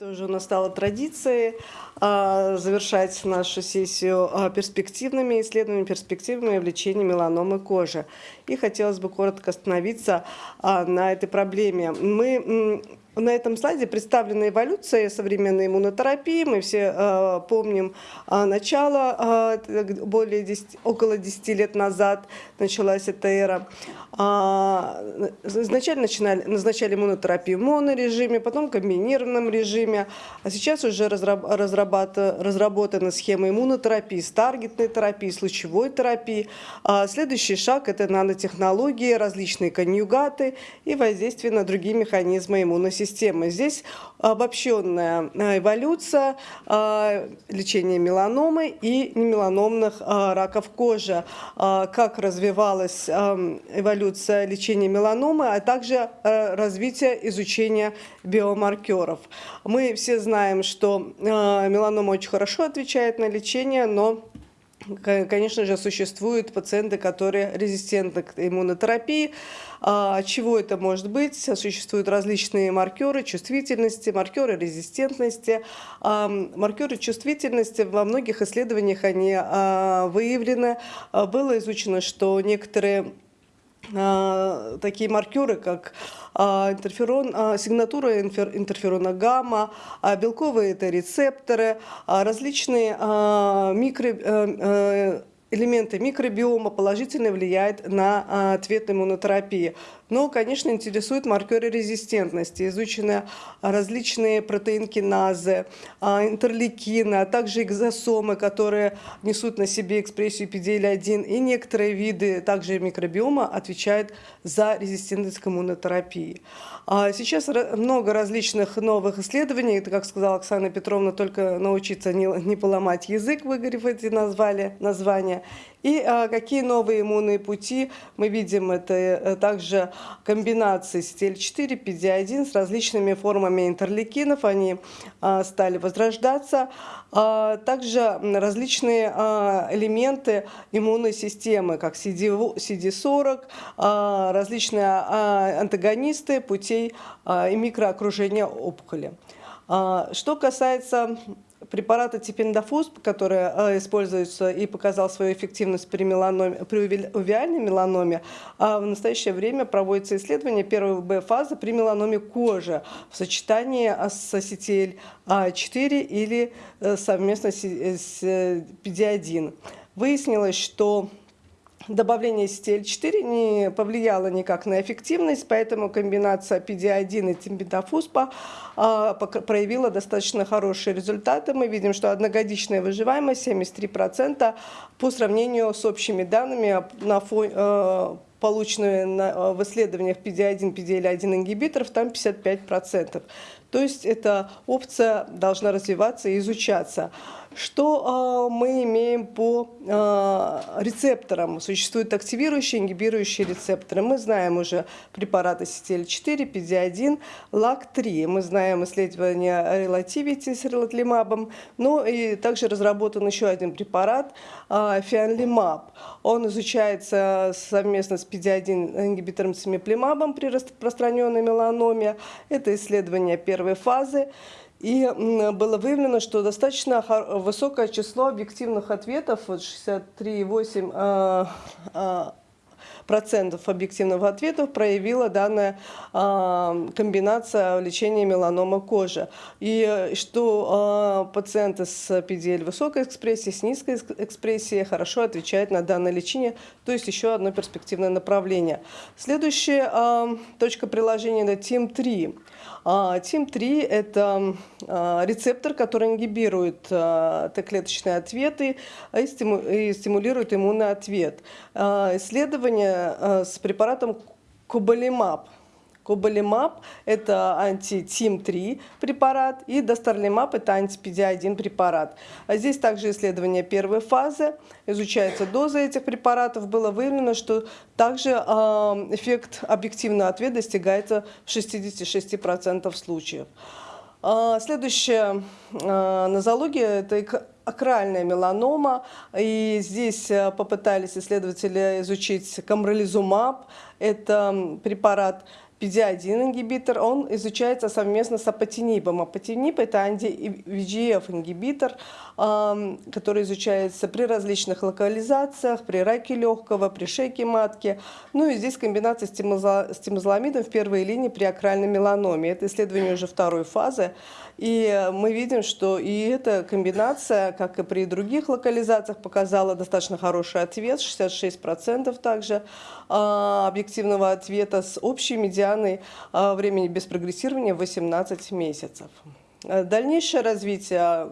Это уже у нас стало традицией а, завершать нашу сессию а, перспективными исследованиями, перспективными в лечении меланомы кожи. И хотелось бы коротко остановиться а, на этой проблеме. Мы на этом слайде представлена эволюция современной иммунотерапии. Мы все э, помним э, начало, э, более 10, около 10 лет назад началась эта эра. Э, изначально начинали, назначали иммунотерапию в монорежиме, потом в комбинированном режиме. А сейчас уже разработана схема иммунотерапии с таргетной терапией, с лучевой терапией. А следующий шаг – это нанотехнологии, различные конъюгаты и воздействие на другие механизмы иммуносистемы системы. Здесь обобщенная э, эволюция э, лечения меланомы и немеланомных э, раков кожи, как развивалась эволюция лечения меланомы, а также развитие изучения биомаркеров. Мы все знаем, что меланома очень хорошо отвечает на лечение, но Конечно же, существуют пациенты, которые резистентны к иммунотерапии. А, чего это может быть? Существуют различные маркеры чувствительности, маркеры резистентности. А, маркеры чувствительности во многих исследованиях они а, выявлены. Было изучено, что некоторые такие маркеры, как а, интерферон, а, сигнатура интерферона гамма, белковые это рецепторы, различные микро э, э, элементы микробиома положительно влияют на ответ иммунотерапии. Но, конечно, интересуют маркеры резистентности. Изучены различные протеинкиназы, а, интерлейкины, а также экзосомы, которые несут на себе экспрессию PDL1. И некоторые виды также микробиома отвечают за резистентность к иммунотерапии. А сейчас много различных новых исследований. Это, как сказала Оксана Петровна, только научиться не, поломать язык, выгорев эти назвали, названия. И а, какие новые иммунные пути мы видим, это э, также комбинации CTL4, PD1 с различными формами интерлейкинов, они а, стали возрождаться. А, также различные а, элементы иммунной системы, как CD40, а, различные а, антагонисты путей а, и микроокружения опухоли. А, что касается препарата типендафус, который э, используется и показал свою эффективность при, меланоме, при увиальной меланоме, а в настоящее время проводится исследование первой Б-фазы при меланоме кожи в сочетании с CTL4 или э, совместно с PD1. Выяснилось, что добавление CTL4 не повлияло никак на эффективность, поэтому комбинация PD1 и тимбетафуспа а, проявила достаточно хорошие результаты. Мы видим, что одногодичная выживаемость 73% по сравнению с общими данными на фоне э, полученные э, в исследованиях PD1, PDL1 ингибиторов, там 55%. То есть эта опция должна развиваться и изучаться. Что э, мы имеем по э, рецепторам? Существуют активирующие, ингибирующие рецепторы. Мы знаем уже препараты CTL4, PD1, LAC3. Мы знаем исследования Relativity с релатлимабом. Ну и также разработан еще один препарат, э, фианлимаб. Он изучается совместно с PD1 ингибитором цимиплимабом при распространенной меланоме. Это исследование первой фазы. И было выявлено, что достаточно высокое число объективных ответов, вот 63,8 а, а, процентов объективных ответов проявила данная а, комбинация лечения меланома кожи. И что э, пациенты с PDL высокой экспрессией, с низкой экспрессией хорошо отвечают на данное лечение, то есть еще одно перспективное направление. Следующая точка приложения – это TIM-3. TIM-3 – это рецептор, который ингибирует Т-клеточные ответы и стимулирует иммунный ответ. Исследование с препаратом Кобалимаб – Кобалимаб – это анти-ТИМ-3 препарат, и Достарлимаб – это анти-ПД-1 препарат. А здесь также исследование первой фазы, изучается доза этих препаратов. Было выявлено, что также э, эффект объективного ответа достигается в 66% случаев. Э, следующая э, нозология – это акральная меланома. И здесь попытались исследователи изучить камролизумаб. Это препарат PD-1 ингибитор, он изучается совместно с апатинибом. Апатиниб – это анти-VGF ингибитор, который изучается при различных локализациях, при раке легкого, при шейке матки. Ну и здесь комбинация с тимозоламидом в первой линии при акральной меланоме. Это исследование уже второй фазы. И мы видим, что и эта комбинация, как и при других локализациях, показала достаточно хороший ответ, 66% также а, объективного ответа с общей медианой а, времени без прогрессирования 18 месяцев. Дальнейшее развитие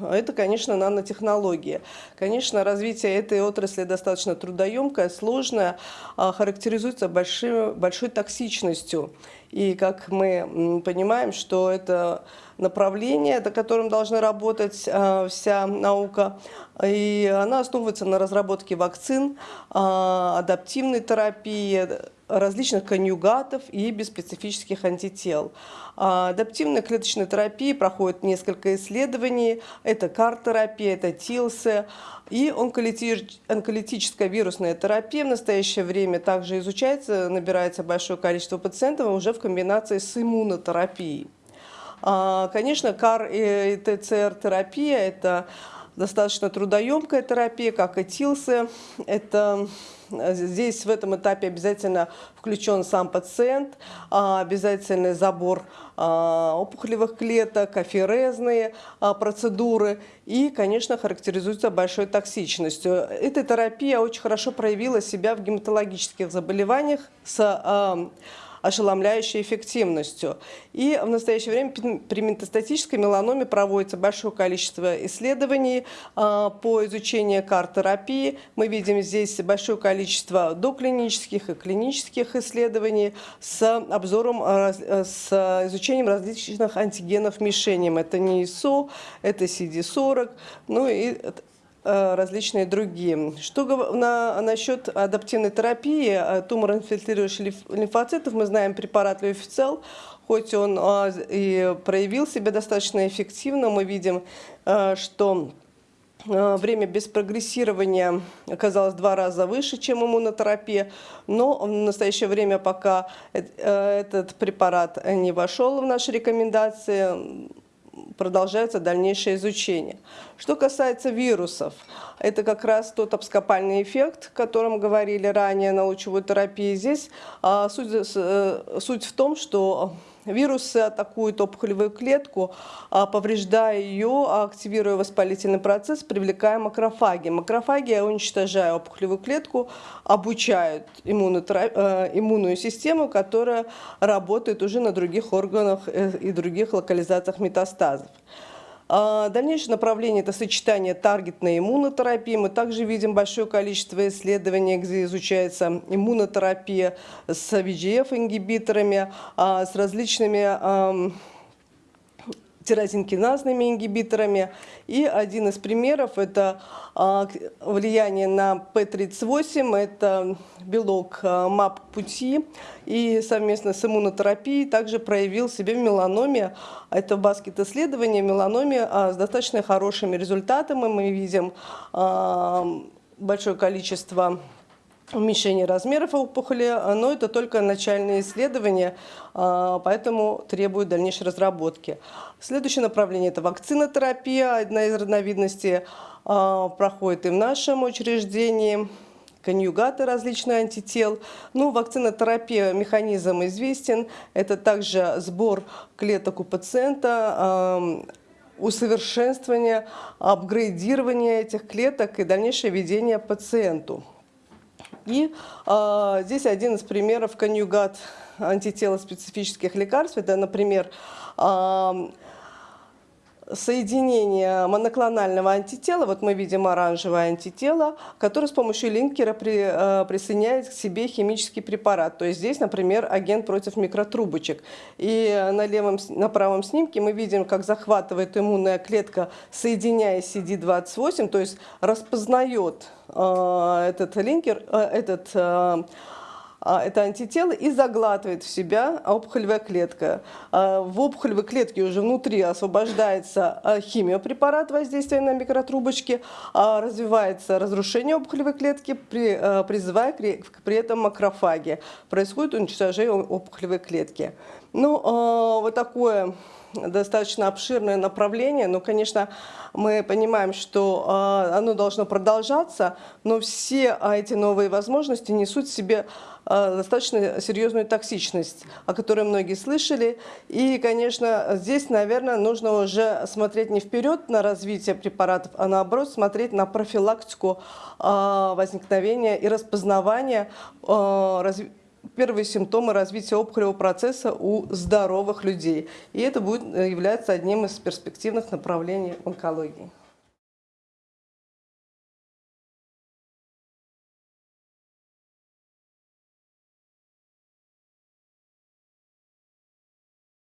это, конечно, нанотехнологии. Конечно, развитие этой отрасли достаточно трудоемкое, сложное, а, характеризуется большой, большой токсичностью. И как мы понимаем, что это направление, на котором должна работать а, вся наука, и она основывается на разработке вакцин, а, адаптивной терапии, различных конъюгатов и беспецифических антител. А, адаптивная клеточная терапия проходит несколько исследований. Это кар-терапия, это ТИЛСы. И онколитическая вирусная терапия в настоящее время также изучается, набирается большое количество пациентов уже в комбинации с иммунотерапией. А, конечно, КАР и ТЦР-терапия – это достаточно трудоемкая терапия, как и. Это Здесь в этом этапе обязательно включен сам пациент, а, обязательный забор а, опухолевых клеток, аферезные а, процедуры и, конечно, характеризуется большой токсичностью. Эта терапия очень хорошо проявила себя в гематологических заболеваниях с ошеломляющей эффективностью. И в настоящее время при метастатической меланоме проводится большое количество исследований а, по изучению кар-терапии. Мы видим здесь большое количество доклинических и клинических исследований с обзором, а, с изучением различных антигенов мишеням. Это НИСО, это CD40, ну и Э, различные другие. Что на, насчет адаптивной терапии э, тумор-инфильтрирующих лимфоцитов, мы знаем препарат Леофицел, хоть он а, и проявил себя достаточно эффективно, мы видим, э, что время без прогрессирования оказалось в два раза выше, чем иммунотерапия, но в настоящее время пока этот препарат не вошел в наши рекомендации, продолжается дальнейшее изучение. Что касается вирусов, это как раз тот абскопальный эффект, о котором говорили ранее на лучевой терапии. Здесь а, суть, э, суть в том, что Вирусы атакуют опухолевую клетку, а, повреждая ее, активируя воспалительный процесс, привлекая макрофаги. Макрофаги, уничтожая опухолевую клетку, обучают э, иммунную систему, которая работает уже на других органах э, и других локализациях метастазов. А, дальнейшее направление – это сочетание таргетной иммунотерапии. Мы также видим большое количество исследований, где изучается иммунотерапия с VGF-ингибиторами, а, с различными тирозинкиназными ингибиторами. И один из примеров – это а, влияние на P38, это белок а, МАП-пути, и совместно с иммунотерапией также проявил себя в меланоме. Это баскет-исследование меланоме а, с достаточно хорошими результатами. Мы видим большое количество уменьшение размеров опухоли, но это только начальные исследования, а, поэтому требуют дальнейшей разработки. Следующее направление – это вакцинотерапия, одна из разновидностей а, проходит и в нашем учреждении конъюгаты различных антител. Ну, вакцинотерапия, механизм известен. Это также сбор клеток у пациента, усовершенствование, апгрейдирование этих клеток и дальнейшее введение пациенту. И э, здесь один из примеров конъюгат антителоспецифических лекарств. Это, например, э, соединение моноклонального антитела, вот мы видим оранжевое антитело, которое с помощью линкера при, э, присоединяет к себе химический препарат. То есть здесь, например, агент против микротрубочек. И на, левом, на правом снимке мы видим, как захватывает иммунная клетка, соединяя CD28, то есть распознает э, этот линкер, э, этот э, это антитело и заглатывает в себя опухолевая клетка. А, в опухолевой клетке уже внутри освобождается а, химиопрепарат воздействия на микротрубочки, развивается разрушение опухолевой клетки, призывая при этом макрофаги. Происходит уничтожение опухолевой клетки. Ну, вот такое достаточно обширное направление, но, конечно, мы понимаем, что а, оно должно продолжаться, но все а, эти новые возможности несут в себе а, достаточно серьезную токсичность, о которой многие слышали. И, конечно, здесь, наверное, нужно уже смотреть не вперед на развитие препаратов, а наоборот смотреть на профилактику возникновения и распознавания развития первые симптомы развития опухолевого процесса у здоровых людей. И это будет э, являться одним из перспективных направлений онкологии.